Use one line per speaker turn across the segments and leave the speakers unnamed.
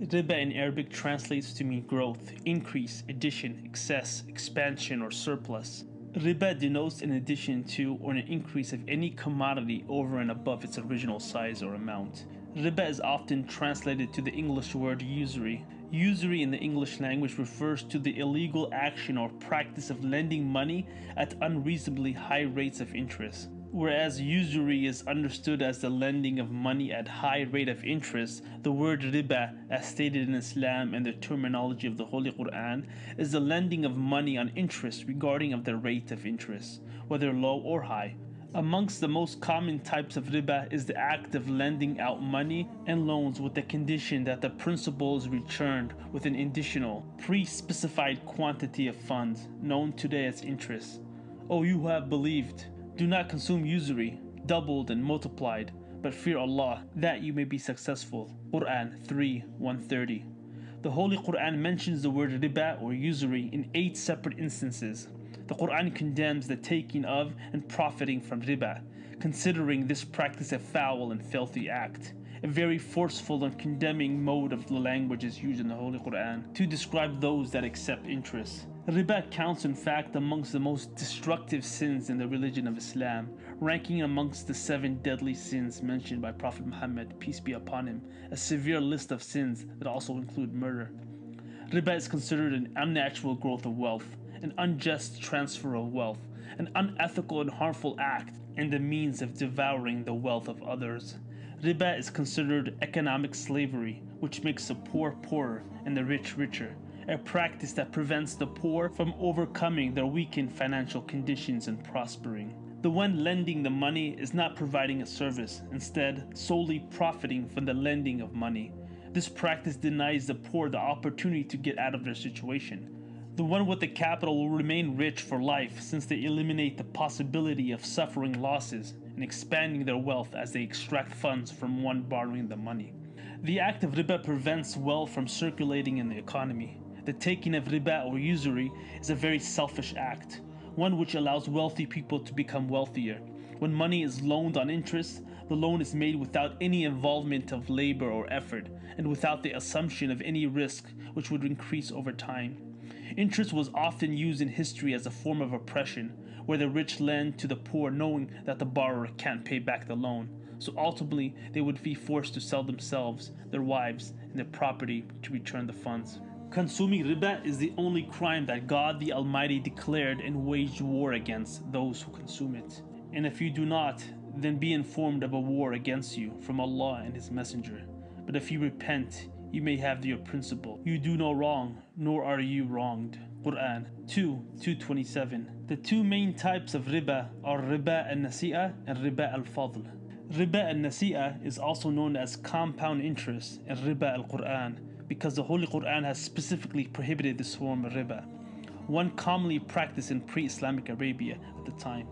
Riba in Arabic translates to mean growth, increase, addition, excess, expansion, or surplus. Riba denotes an addition to or an increase of any commodity over and above its original size or amount. Riba is often translated to the English word usury. Usury in the English language refers to the illegal action or practice of lending money at unreasonably high rates of interest. Whereas usury is understood as the lending of money at high rate of interest, the word riba, as stated in Islam and the terminology of the Holy Quran, is the lending of money on interest regarding of the rate of interest, whether low or high. Amongst the most common types of riba is the act of lending out money and loans with the condition that the principal is returned with an additional, pre-specified quantity of funds, known today as interest. O you who have believed, do not consume usury, doubled and multiplied, but fear Allah, that you may be successful. Quran 3 130. The Holy Quran mentions the word riba or usury in eight separate instances. The Quran condemns the taking of and profiting from riba, considering this practice a foul and filthy act. A very forceful and condemning mode of the language is used in the Holy Quran to describe those that accept interest. Riba counts in fact amongst the most destructive sins in the religion of Islam, ranking amongst the seven deadly sins mentioned by Prophet Muhammad, peace be upon him, a severe list of sins that also include murder. Riba is considered an unnatural growth of wealth, an unjust transfer of wealth, an unethical and harmful act, and the means of devouring the wealth of others. Riba is considered economic slavery, which makes the poor poorer and the rich richer a practice that prevents the poor from overcoming their weakened financial conditions and prospering. The one lending the money is not providing a service, instead, solely profiting from the lending of money. This practice denies the poor the opportunity to get out of their situation. The one with the capital will remain rich for life since they eliminate the possibility of suffering losses and expanding their wealth as they extract funds from one borrowing the money. The act of riba prevents wealth from circulating in the economy. The taking of riba or usury is a very selfish act, one which allows wealthy people to become wealthier. When money is loaned on interest, the loan is made without any involvement of labor or effort, and without the assumption of any risk which would increase over time. Interest was often used in history as a form of oppression, where the rich lend to the poor knowing that the borrower can't pay back the loan. So ultimately, they would be forced to sell themselves, their wives, and their property to return the funds. Consuming riba is the only crime that God the Almighty declared and waged war against those who consume it. And if you do not, then be informed of a war against you from Allah and His Messenger. But if you repent, you may have your principal. You do no wrong, nor are you wronged. Quran 2 227. The two main types of riba are riba al nasi'ah and riba al fadl. Riba al nasi'ah is also known as compound interest in riba al Quran because the Holy Quran has specifically prohibited this form of riba, one commonly practiced in pre-Islamic Arabia at the time.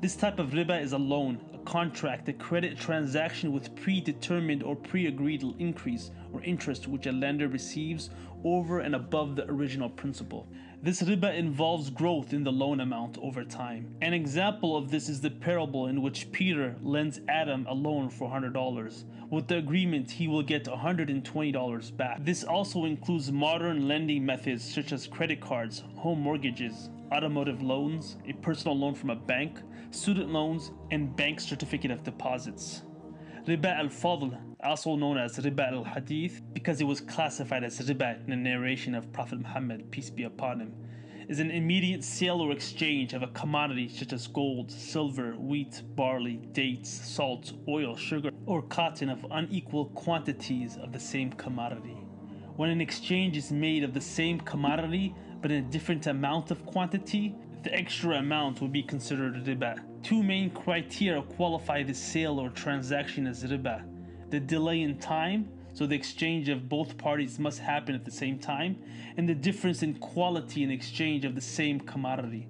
This type of riba is a loan, contract, a credit transaction with predetermined or pre-agreed increase or interest which a lender receives over and above the original principal. This riba involves growth in the loan amount over time. An example of this is the parable in which Peter lends Adam a loan for $100. With the agreement, he will get $120 back. This also includes modern lending methods such as credit cards, home mortgages, automotive loans, a personal loan from a bank, student loans, and bank certificate of deposits. Riba al-Fadl, also known as Riba al-Hadith, because it was classified as riba in the narration of Prophet Muhammad, peace be upon him, is an immediate sale or exchange of a commodity such as gold, silver, wheat, barley, dates, salt, oil, sugar, or cotton of unequal quantities of the same commodity. When an exchange is made of the same commodity but in a different amount of quantity, the extra amount will be considered riba. Two main criteria qualify the sale or transaction as riba. The delay in time, so the exchange of both parties must happen at the same time, and the difference in quality in exchange of the same commodity.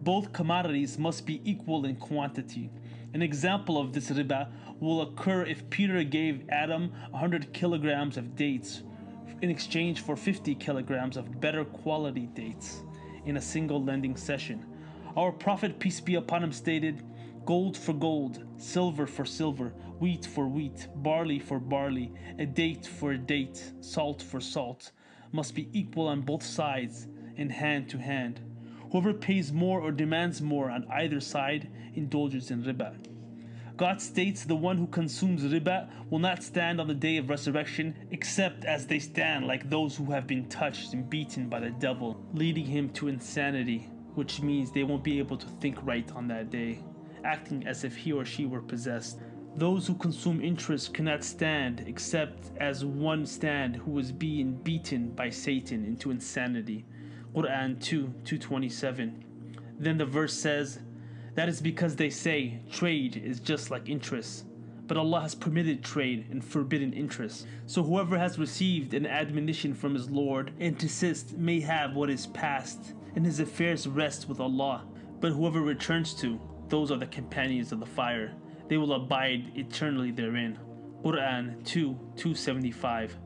Both commodities must be equal in quantity. An example of this riba will occur if Peter gave Adam 100 kilograms of dates in exchange for 50 kilograms of better quality dates in a single lending session. Our Prophet, peace be upon him, stated, Gold for gold, silver for silver, wheat for wheat, barley for barley, a date for a date, salt for salt, must be equal on both sides and hand to hand. Whoever pays more or demands more on either side indulges in riba. God states the one who consumes riba will not stand on the day of resurrection except as they stand like those who have been touched and beaten by the devil, leading him to insanity, which means they won't be able to think right on that day, acting as if he or she were possessed. Those who consume interest cannot stand except as one stand who is being beaten by Satan into insanity. Quran 2 227. Then the verse says, That is because they say trade is just like interest. But Allah has permitted trade and forbidden interest. So whoever has received an admonition from his Lord and desist may have what is past, and his affairs rest with Allah. But whoever returns to, those are the companions of the fire. They will abide eternally therein. Quran 2 275.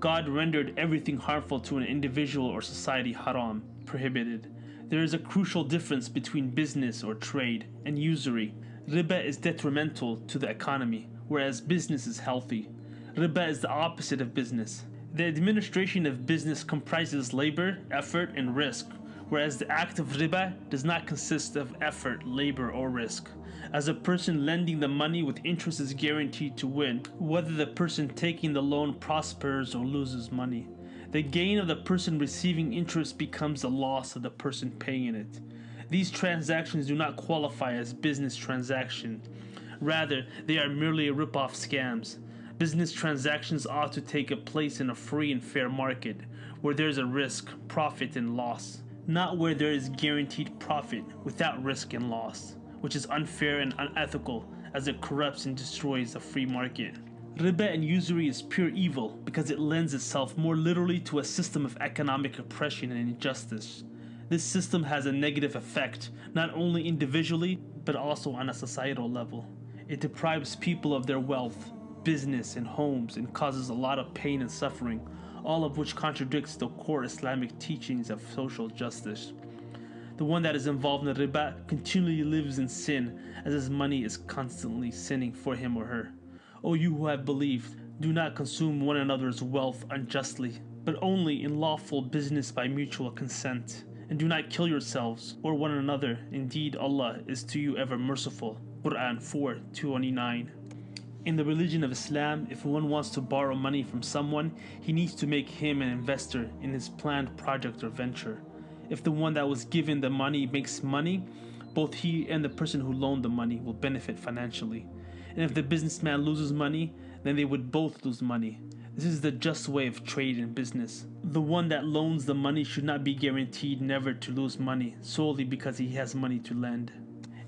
God rendered everything harmful to an individual or society haram, prohibited. There is a crucial difference between business or trade and usury. Riba is detrimental to the economy, whereas business is healthy. Riba is the opposite of business. The administration of business comprises labor, effort, and risk, whereas the act of riba does not consist of effort, labor, or risk as a person lending the money with interest is guaranteed to win, whether the person taking the loan prospers or loses money. The gain of the person receiving interest becomes the loss of the person paying it. These transactions do not qualify as business transactions. Rather, they are merely rip-off scams. Business transactions ought to take a place in a free and fair market, where there is a risk, profit, and loss, not where there is guaranteed profit without risk and loss which is unfair and unethical as it corrupts and destroys the free market. Riba and usury is pure evil because it lends itself more literally to a system of economic oppression and injustice. This system has a negative effect, not only individually, but also on a societal level. It deprives people of their wealth, business, and homes and causes a lot of pain and suffering, all of which contradicts the core Islamic teachings of social justice. The one that is involved in the riba continually lives in sin, as his money is constantly sinning for him or her. O you who have believed, do not consume one another's wealth unjustly, but only in lawful business by mutual consent. And do not kill yourselves or one another. Indeed, Allah is to you ever merciful. Quran 4 229. In the religion of Islam, if one wants to borrow money from someone, he needs to make him an investor in his planned project or venture. If the one that was given the money makes money, both he and the person who loaned the money will benefit financially. And if the businessman loses money, then they would both lose money. This is the just way of trade and business. The one that loans the money should not be guaranteed never to lose money solely because he has money to lend.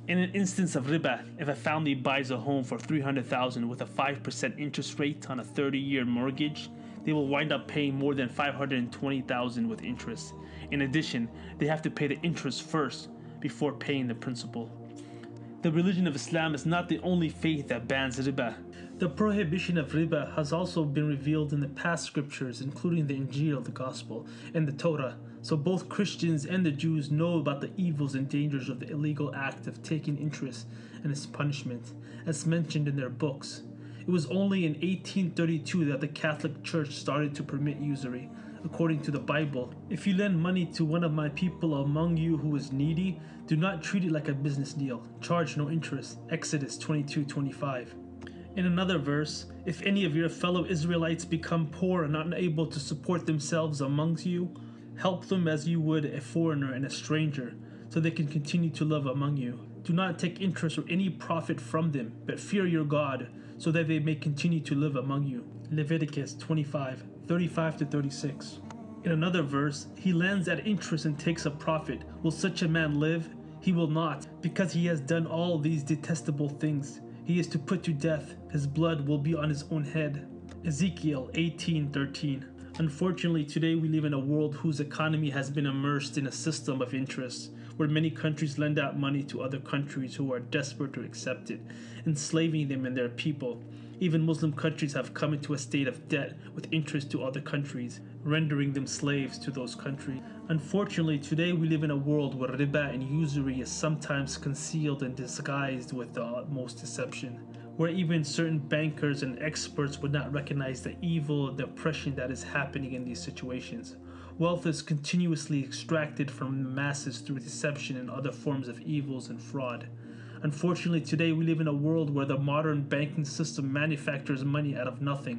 In an instance of riba, if a family buys a home for 300,000 with a 5% interest rate on a 30-year mortgage, they will wind up paying more than 520,000 with interest. In addition, they have to pay the interest first before paying the principal. The religion of Islam is not the only faith that bans riba. The prohibition of riba has also been revealed in the past scriptures, including the Injil, the Gospel, and the Torah. So both Christians and the Jews know about the evils and dangers of the illegal act of taking interest and its punishment, as mentioned in their books. It was only in 1832 that the Catholic Church started to permit usury according to the Bible. If you lend money to one of my people among you who is needy, do not treat it like a business deal. Charge no interest. Exodus 22 25. In another verse, if any of your fellow Israelites become poor and unable to support themselves amongst you, help them as you would a foreigner and a stranger, so they can continue to live among you. Do not take interest or any profit from them, but fear your God, so that they may continue to live among you. Leviticus 25 35 to 36. In another verse, he lends at interest and takes a profit. Will such a man live? He will not, because he has done all these detestable things. He is to put to death. His blood will be on his own head. Ezekiel 18:13. Unfortunately, today we live in a world whose economy has been immersed in a system of interest, where many countries lend out money to other countries who are desperate to accept it, enslaving them and their people. Even Muslim countries have come into a state of debt with interest to other countries, rendering them slaves to those countries. Unfortunately, today we live in a world where riba and usury is sometimes concealed and disguised with the utmost deception. where even certain bankers and experts would not recognize the evil and the oppression that is happening in these situations. Wealth is continuously extracted from the masses through deception and other forms of evils and fraud. Unfortunately, today we live in a world where the modern banking system manufactures money out of nothing,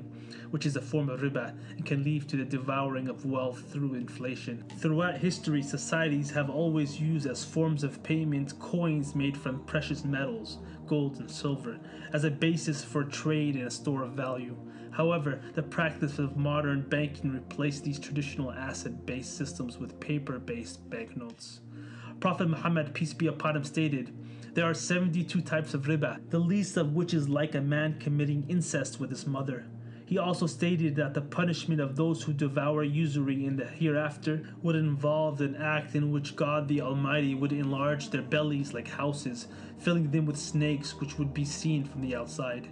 which is a form of riba and can lead to the devouring of wealth through inflation. Throughout history, societies have always used as forms of payment coins made from precious metals, gold and silver, as a basis for trade and a store of value. However, the practice of modern banking replaced these traditional asset based systems with paper based banknotes. Prophet Muhammad, peace be upon him, stated, There are 72 types of riba, the least of which is like a man committing incest with his mother. He also stated that the punishment of those who devour usury in the hereafter would involve an act in which God the Almighty would enlarge their bellies like houses, filling them with snakes which would be seen from the outside.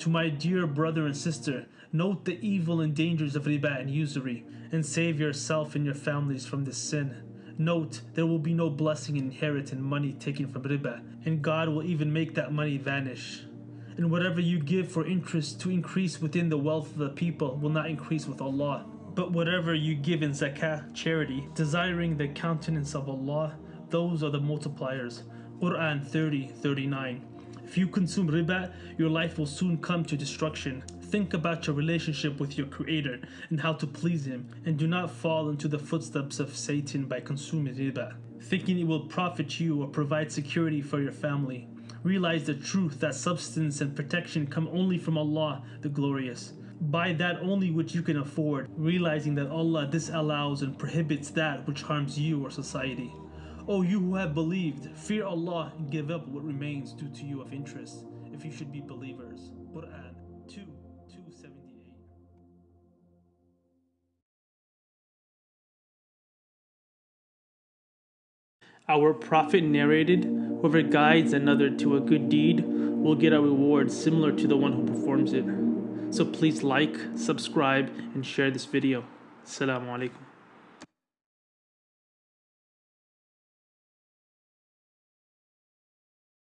To my dear brother and sister, note the evil and dangers of riba and usury, and save yourself and your families from this sin. Note, there will be no blessing inherent in money taken from riba, and God will even make that money vanish. And whatever you give for interest to increase within the wealth of the people will not increase with Allah. But whatever you give in zakah, charity, desiring the countenance of Allah, those are the multipliers. Quran 30 39. If you consume riba, your life will soon come to destruction. Think about your relationship with your Creator and how to please Him, and do not fall into the footsteps of Satan by consuming riba, thinking it will profit you or provide security for your family. Realize the truth that substance and protection come only from Allah, the Glorious. Buy that only which you can afford, realizing that Allah disallows and prohibits that which harms you or society. O you who have believed, fear Allah and give up what remains due to you of interest, if you should be believers. Quran Our Prophet narrated, Whoever guides another to a good deed will get a reward similar to the one who performs it. So please like, subscribe, and share this video. Assalamu alaikum.